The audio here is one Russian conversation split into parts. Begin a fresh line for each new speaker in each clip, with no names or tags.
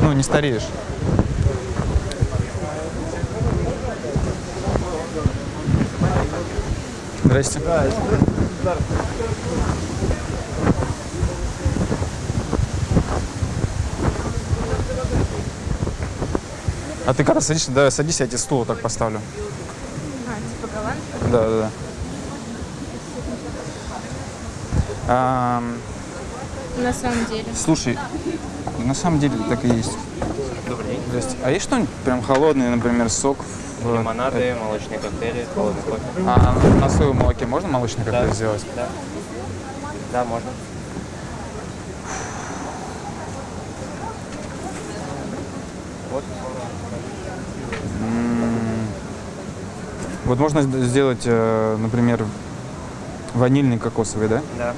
ну, не стареешь. Здрасте. А ты когда садишься, да, садись, я тебе стул так поставлю.
А, типа голландка?
Да, да, да. Ам,
На самом деле.
слушай, на самом деле так и есть.
Добрый день.
Здрасте. А есть что-нибудь прям холодный, например, сок? в-
Лимонады, молочные коктейли, холодный кофе.
А на соевом молоке можно молочный коктейль сделать?
Да. Да, можно. Вот.
Вот можно сд- сделать, э, например, ванильный кокосовый, да?
Да.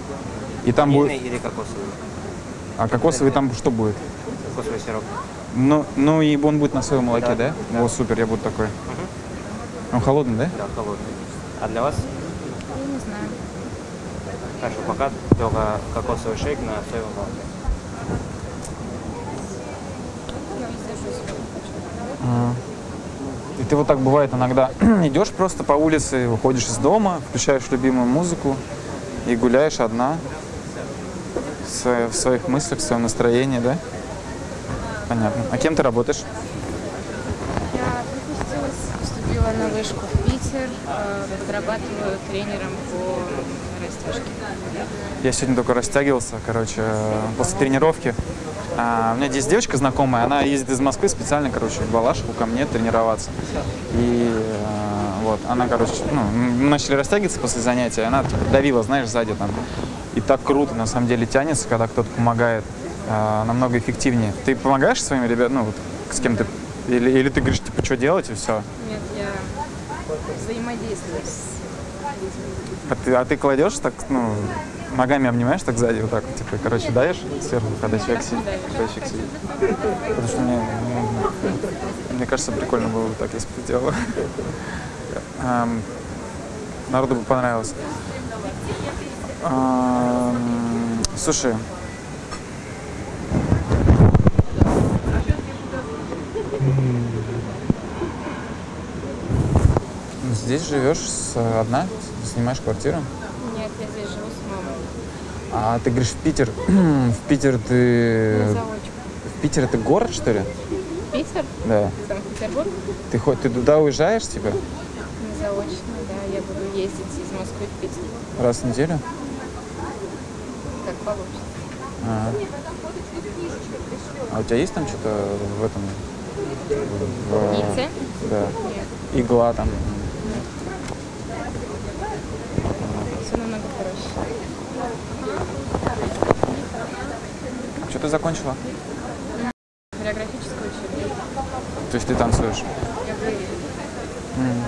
И там
Ванильный
будет...
или кокосовый?
А кокосовый там что будет?
Кокосовый сироп.
Ну, ну и он будет на соевом молоке, да?
Да, да.
О, супер, я буду такой. Он холодный, да?
Да, холодный. А для вас?
Я не знаю.
Хорошо, пока только кокосовый шейк на соевом молоке.
Я воздержусь.
И ты вот так бывает иногда идешь просто по улице, выходишь из дома, включаешь любимую музыку и гуляешь одна в свои- в своих мыслях, в своем настроении, да? Понятно. А кем ты работаешь?
Я выпустилась, поступила на вышку в Питер, э, подрабатываю тренером по растяжке.
Я сегодня только растягивался, короче, после тренировки. А, у меня здесь девочка знакомая, она ездит из Москвы специально, короче, в Балашиху ко мне тренироваться. И э, вот, она, короче, ну, мы начали растягиваться после занятия, она типа, давила, знаешь, сзади там. И так круто, на самом деле, тянется, когда кто-то помогает, э, намного эффективнее. Ты помогаешь своим ребятам, ну, вот, с кем ты, или, или ты говоришь, типа, что делать, и все?
Нет, я взаимодействую с.
А ты, а ты кладешь так, ну, ногами обнимаешь так сзади, вот так, типа, короче, даешь сверху, когда человек сидит, когда человек сидит. Потому что мне, ну, мне кажется, прикольно было бы так, если бы ты делала. Ам, Народу бы понравилось. Слушай, здесь живешь с- одна, снимаешь квартиру?
Нет, я здесь живу с мамой.
А ты говоришь в Питер. в Питер ты... В Питер это город, что ли?
Питер?
Да.
Санкт-Петербург?
Ты хоть ты туда уезжаешь, типа,
заочно, да. Я буду ездить из Москвы в Питер.
раз в неделю?
Получится.
А, а у тебя есть там что-то в этом? В-
Ницце?
Да.
Нет.
Игла там.
Все намного проще.
Что ты закончила?
Хореографическое училище.
То есть ты танцуешь?
Я балерина.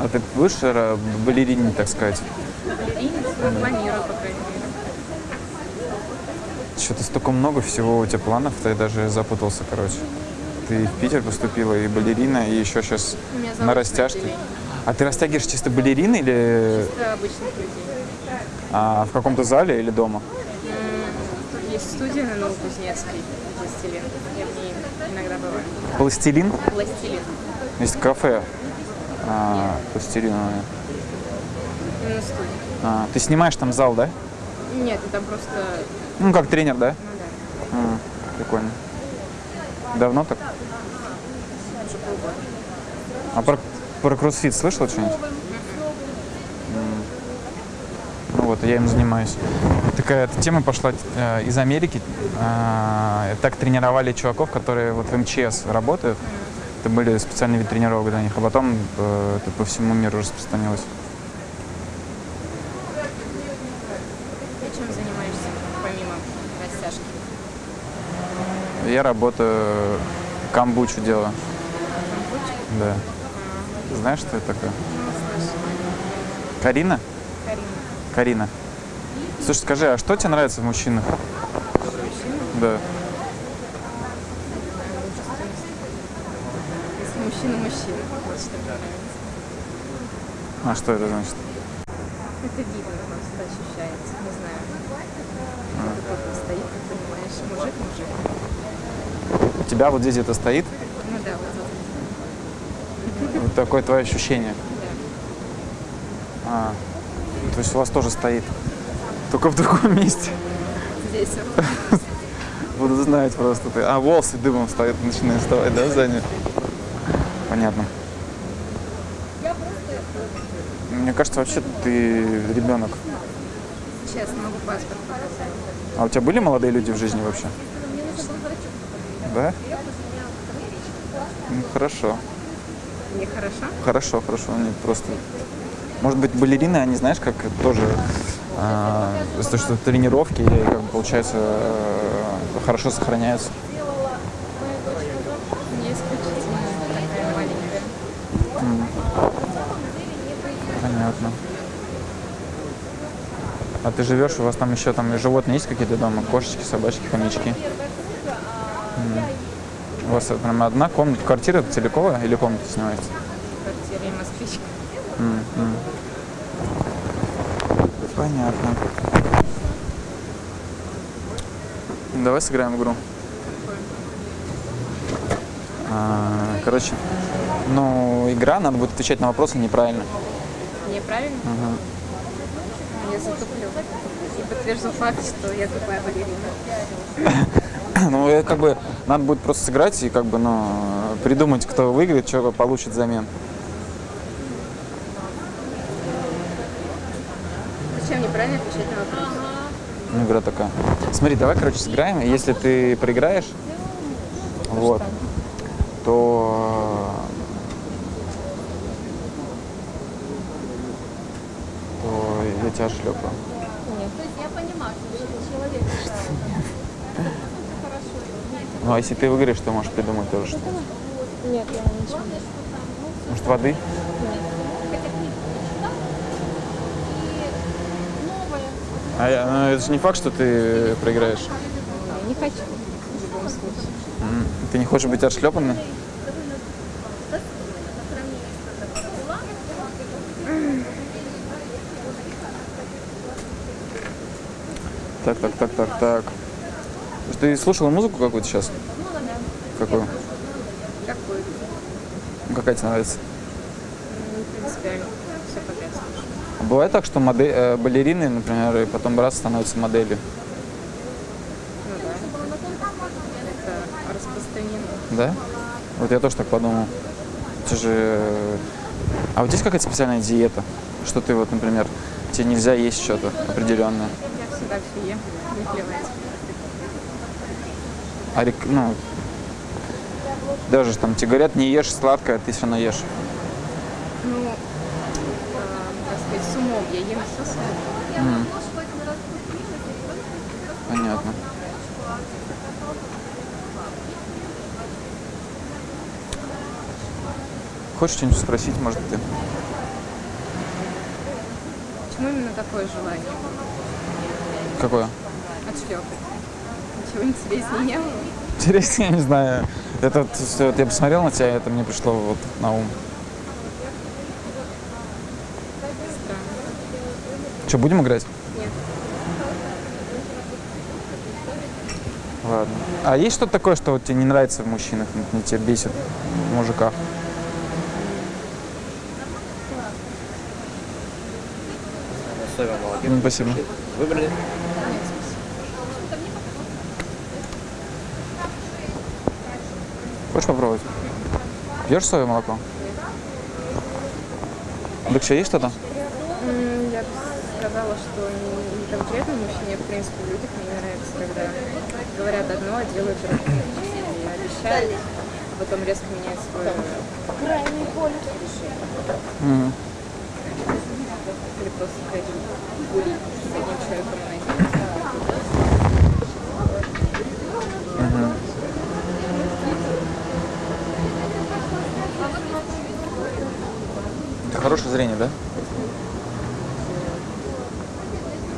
А ты будешь э, балерине, так сказать?
Балеринец, ну, планирую, по крайней мере.
Что-то столько много всего у тебя планов, ты даже запутался, короче. Ты в Питер поступила, и балерина, и еще сейчас на растяжке. А ты растягиваешь чисто балерины или
Это обычных людей.
а, в каком-то зале или дома?
Есть студия на Новокузнецкой, пластилин. Я в ней иногда бываю.
Пластилин?
Пластилин.
Есть кафе а, пластилиновое.
Именно студия.
А, ты снимаешь там зал, да?
Нет, это просто,
Ну, как тренер, да?
ну да,
А, прикольно. Давно так? А про, про кроссфит слышал что-нибудь? М. Ну вот, я им занимаюсь. Такая эта тема пошла э, из Америки. Э, так тренировали чуваков, которые вот в МЧС работают. Это были специальные вид тренировок для них. А потом э, это по всему миру распространилось.
Ты чем занимаешься, помимо растяжки?
Я работаю, камбучу делаю.
Компьютер?
Да. Знаешь, что это такое? Карина?
Карина.
Карина. Слушай, скажи, а что тебе нравится в мужчинах? Да.
Если мужчина мужчина, вот что мне нравится.
А что это значит?
Это видно, просто ощущается, не знаю. Кто-то стоит, как понимаешь, мужик мужик.
У тебя вот здесь это стоит?
Ну да, вот.
Вот такое твое ощущение.
Да.
А, то есть у вас тоже стоит. Только в другом месте.
Здесь.
Буду знать просто. Ты. А волосы дымом стоят, начинают вставать, да, сзади? Понятно. Мне кажется, вообще ты ребенок.
Честно, могу паспорт.
А у тебя были молодые люди в жизни вообще? Да? Ну, хорошо.
Мне хорошо?
Хорошо, хорошо. Они просто... Может быть, балерины, они, знаешь, как тоже... а, из-за того, что тренировки, и, как получается, э, хорошо сохраняются.
Не исключительно такая маленькая.
Понятно. А ты живешь, у вас там еще там и животные есть какие-то дома? Кошечки, собачки, хомячки? У вас прям одна комната, квартира целиковая или комната снимаете?
В квартире москвичка.
Понятно. Давай сыграем в игру. А, Короче, ну, игра, надо будет отвечать на вопросы неправильно.
Неправильно?
Мгм.
Я затуплю. И подтвержу факт, что я тупая балерина.
Ну, как бы, надо будет просто сыграть и как бы, ну, придумать, кто выиграет, что получит взамен.
Зачем неправильно отвечать на вопрос?
Ну, игра такая. Смотри, давай, короче, сыграем. и Если ты проиграешь, вот, то, то я тебя шлепаю. Ну, а если ты выиграешь, то можешь придумать тоже что
Нет, я ничего.
Может, воды? А я, ну, это же не факт, что ты проиграешь.
Я не хочу. В любом случае.
Ты не хочешь быть отшлепанной? Так, так, так, так, так. Ты слушала музыку какую-то сейчас? Какую?
Какой?
Ну, Какая тебе нравится?
Не принципиально. Все подряд слушаю.
А Бывает так, что моде- э, балерины, например, и потом раз становятся моделью,
Ну да. Это распространено.
да? Вот я тоже так подумал. Это же... А вот здесь какая-то специальная диета? Что ты вот, например, тебе нельзя есть что-то определенное?
Ем. Не плевать.
А ну, даже там тебе говорят, не ешь сладкое, а ты все равно ешь.
Ну, э, так сказать, с умом я ем все с умом.
М. Понятно. Хочешь что-нибудь спросить, может, ты?
Почему именно такое желание?
Какое?
Отшлепать. Ничего интереснее не было.
Интересно, я не знаю. Это вот, всё, вот я посмотрел на тебя, это мне пришло вот на ум.
Странно.
Что, будем играть?
Нет.
Ладно. А есть что-то такое, что вот тебе не нравится в мужчинах, не тебя бесит в мужиках?
Молоко.
М, Спасибо.
Выбрали?
Хочешь попробовать? Пьешь соевое молоко? Так что есть что-то?
Я бы сказала, что не, не конкретно мужчине, в принципе в людях мне не нравится, когда говорят одно, а делают другое. И обещают, а потом резко меняют свое
Мгм.
или просто ходить гулять с одним человеком найти.
Хорошее зрение, да?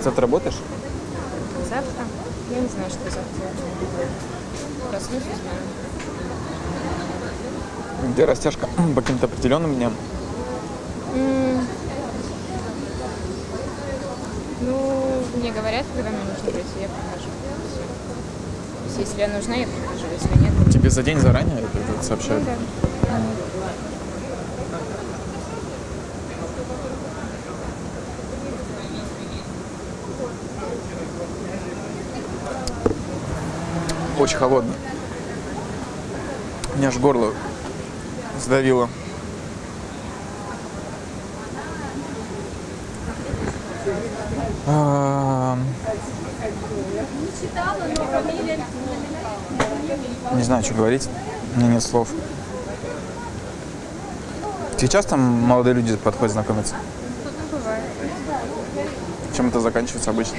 Завтра работаешь?
Завтра? Я не знаю, что завтра. Проснусь, узнаю.
Где растяжка по каким-то определенным дням?
Ну, мне говорят, когда мне нужно прийти, я прихожу. Есть, если я нужна, я прихожу, если нет,
Тебе за день заранее это, сообщают?
Да.
Очень холодно. Меня аж горло сдавило. А, Не знаю, что говорить. У меня нет слов. Тебе часто молодые люди подходят знакомиться?
Ну.
Чем это заканчивается обычно?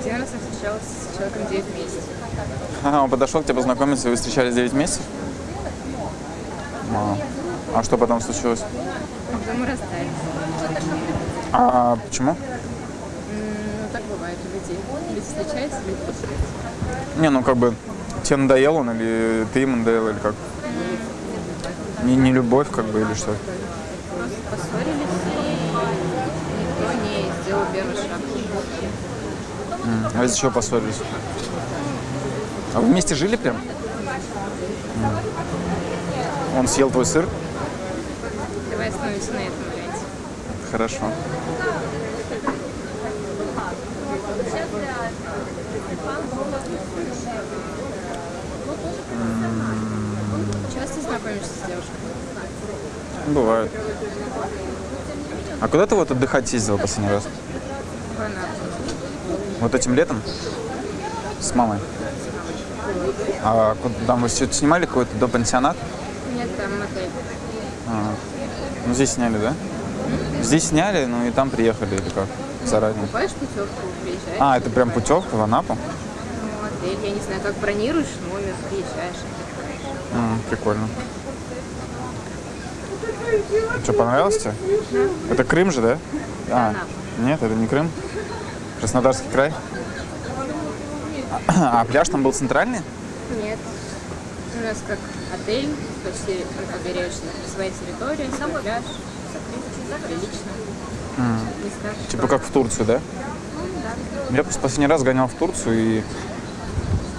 Один раз я встречалась с человеком 9 месяцев.
Ага, он подошел к тебе познакомиться, вы встречались 9 месяцев? А, а что потом случилось?
А потом мы расстались.
А почему?
Ну, так бывает у людей. Люди встречаются, люди расстаются.
Не, ну как бы тебе надоел он, или ты ему надоел, или как? Не, не любовь, как бы, или что?
Просто поссорились, и никто не сделал первый шаг.
А из-за чего поссорились? А вы вместе жили прям? Он съел твой сыр?
Давай остановимся на этом варианте.
Хорошо.
Часто знакомишься с девушкой?
Бывает. А куда ты вот отдыхать ездила последний раз? Вот этим летом? С мамой? А куда- там вы снимали какой-то до пансионат?
Нет, там мотель.
А, ну здесь сняли, да? Здесь сняли, ну и там приехали или как? Заранее.
Покупаешь путевку, приезжаешь.
А, это прям путевка в Анапу?
Ну, отель, я не знаю, как бронируешь номер, приезжаешь.
М, прикольно. Что, понравилось тебе? Это Крым же, да? А, нет, это не Крым. Краснодарский край. А пляж там был центральный?
Нет. У нас как отель, почти на побережье, своя территория, сам пляж. Не скажешь,
Типа как в Турцию, да? Я просто последний раз гонял в Турцию, и,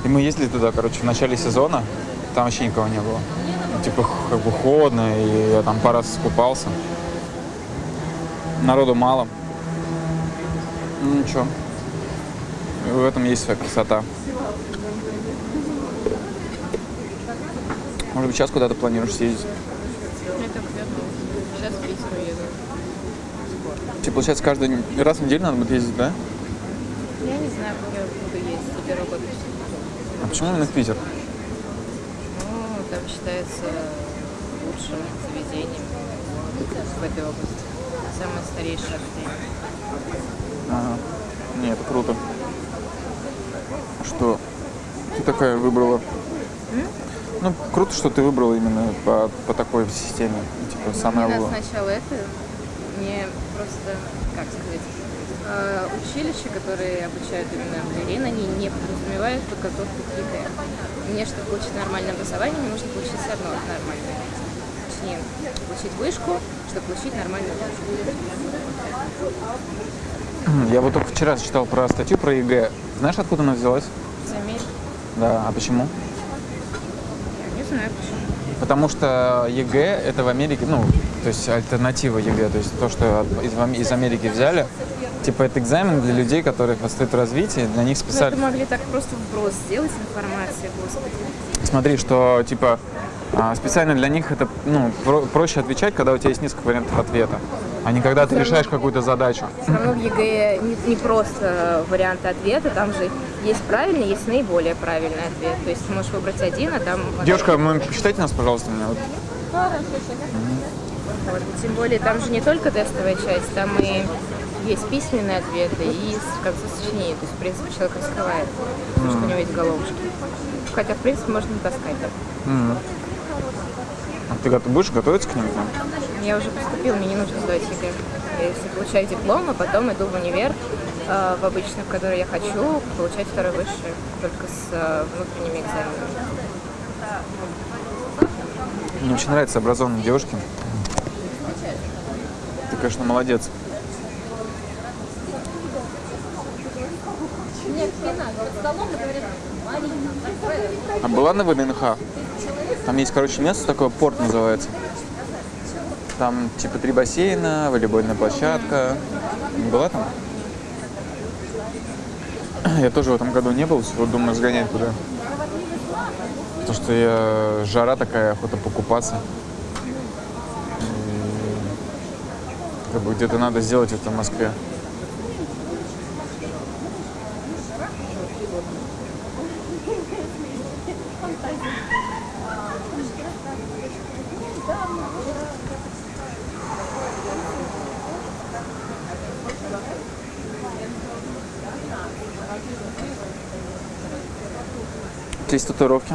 и мы ездили туда, короче, в начале сезона. Там вообще никого не было. Ну, Типа х- как бы холодно, и я там пару раз искупался. Народу мало. Ну ничего. И в этом есть своя красота. Может быть, сейчас куда-то планируешь съездить?
Так Сейчас в Питер уеду.
Тебе, получается, каждый раз в неделю надо будет ездить, да?
Я не знаю, как я буду ездить год.
А почему именно в Питер?
Считается лучшим заведением в этой области. Самое старейшее отель.
Ага. Не, это круто. Что ты такая выбрала? Ну, круто, что ты выбрала именно по, по такой системе. Типа, лучшее.
надо сначала это, мне просто, как сказать, э, училища, которые обучают именно балерин, они не подразумевают подготовку к ЕГЭ. Мне, чтобы получить нормальное образование, мне нужно получить все равно нормальное. Точнее, получить вышку, чтобы получить нормальную вышку.
Я вот только вчера читал про статью про ЕГЭ. Знаешь, откуда она взялась?
Заметь,
Да, а почему?
я не знаю почему.
Потому что ЕГЭ это в Америке, ну, то есть альтернатива ЕГЭ, то есть то, что из, из Америки взяли. Типа это экзамен для людей, которые отстают в развитии, для них
Ну, это
специально.
могли так просто вброс сделать информации, господи.
Смотри, что типа а, специально для них это ну, про- проще отвечать, когда у тебя есть несколько вариантов ответа, а не когда ты решаешь какую-то задачу.
Все равно в ЕГЭ не, не просто варианты ответа, там же есть правильный, есть наиболее правильный ответ. То есть ты можешь выбрать один, а там...
Девушка, вы посчитайте нас, пожалуйста, меня. Вот.
Вот. Тем более там же не только тестовая часть, там и есть письменные ответы и с конца сочинения. То есть, в принципе, человек раскрывает, то, что у него есть головушки. Хотя, в принципе, можно таскать так.
А ты готов- будешь готовиться к ним?
Я уже поступил, мне не нужно сдавать ЕГЭ. Я если получаю диплом, а потом иду в универ, э, в обычный, в который я хочу, получать второй высший, только с э, внутренними экзаменами.
Мне очень нравятся образованные девушки. Ты, конечно, молодец. А была на ВДНХ? Там есть, короче, место такое, порт называется. Там типа три бассейна, волейбольная площадка. Не была там? Я тоже в этом году не был, вот думаю сгонять туда. Потому что я жара такая, охота покупаться. Как бы где-то надо сделать это в Москве. Есть татуировки?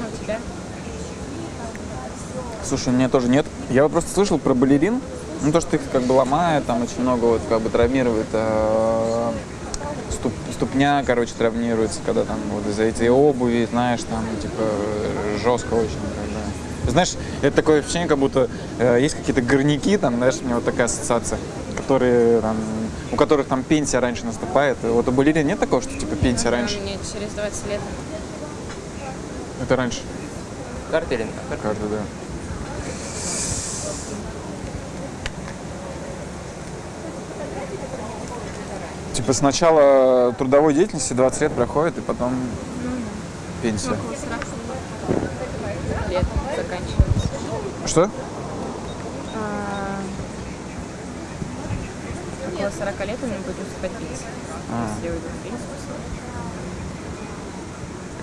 А у тебя?
Слушай, у меня тоже нет. Я вот просто слышал про балерин. Ну, то, что их как бы ломает, там очень много вот как бы травмирует. э, ступ- ступня, короче, травмируется, когда там вот из-за этой обуви, знаешь, там, типа, жестко очень. как бы. Знаешь, это такое ощущение, как будто э, есть какие-то горняки, там, знаешь, у меня вот такая ассоциация, которые там, у которых там пенсия раньше наступает. Вот у балерин нет такого, что типа пенсия раньше?
Мне через 20 лет.
Это раньше.
Карта или
да. Типа сначала трудовой деятельности 20 лет проходит, и потом пенсия.
Около 40 лет заканчивается.
Что?
Около 40 лет меня будет наступать пенсия.
А.
Если уйду в пенсию,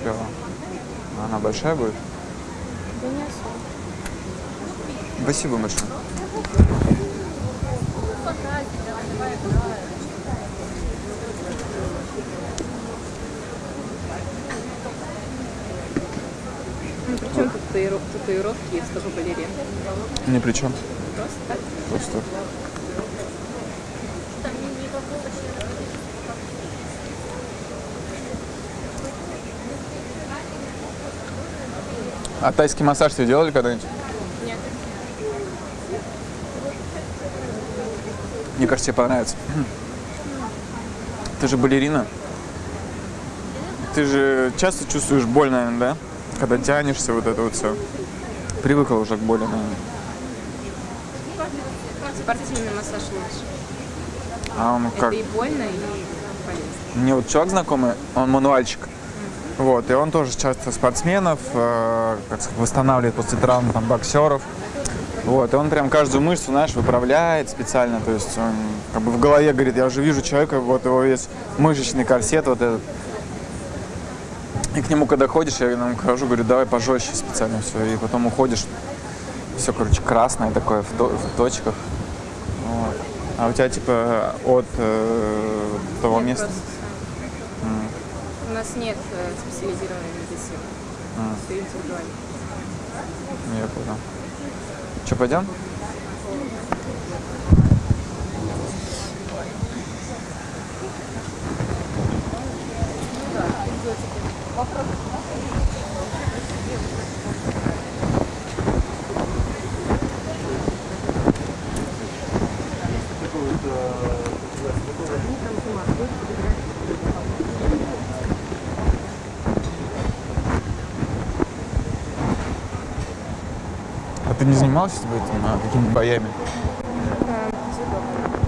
Клево. А Она большая будет?
Да не особо.
Спасибо большое.
Татуиров- татуировки и столько балерин.
Ни при чем.
Просто так.
Просто. А тайский массаж тебе делали когда-нибудь?
Нет.
Мне кажется, тебе понравится. Ты же балерина. Ты же часто чувствуешь боль, наверное, да? Когда тянешься, вот это вот все. Привыкла уже к боли, наверное.
Спортивный массаж лучше.
А он как?
Это и больно, и полезно.
Мне вот человек знакомый, он мануальщик. Вот, и он тоже часто спортсменов, э, как сказать, восстанавливает после травм там, боксеров. Вот, и он прям каждую мышцу, знаешь, выправляет специально. То есть он как бы в голове говорит, я уже вижу человека, вот его весь мышечный корсет вот этот. И к нему, когда ходишь, я ему хожу, говорю, давай пожестче специально все. И потом уходишь, все, короче, красное такое в, то- в точках. Вот. А у тебя типа от э, того
Нет,
места?
просто сами. У нас нет э, специализированной медицины.
М.
Все индивидуально.
Я понял. Че, пойдем? А ты не занималась этим, а, какими-то боями?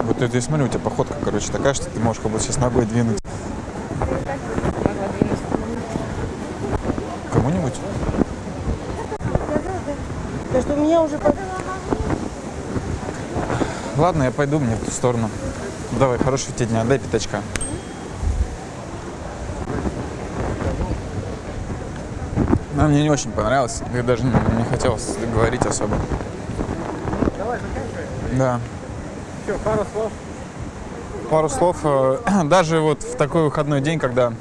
Вот это я смотрю, у тебя походка, короче, такая, что ты можешь как будто сейчас ногой двинуть.
Меня уже
Ладно, я пойду, мне в ту сторону. Давай, хорошего тебе дня, дай пятачка. Но мне не очень понравилось, я даже не, не хотел говорить особо.
Давай, заканчивай.
Да.
Все, пару слов.
Пару слов. э, Даже вот в такой выходной день, когда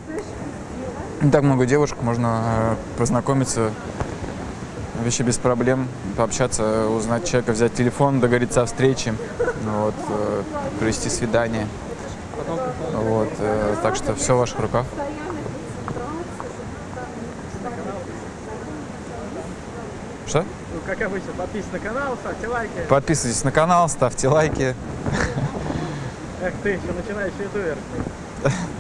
не так много девушек, можно э, познакомиться вообще без проблем, пообщаться, узнать человека, взять телефон, договориться о встрече, вот, э, провести свидание. Вот, э, так что все в ваших руках. Что?
Ну, как обычно, подписывайтесь на канал, ставьте лайки.
Подписывайтесь на канал, ставьте лайки.
Эх ты, еще начинающий ютубер.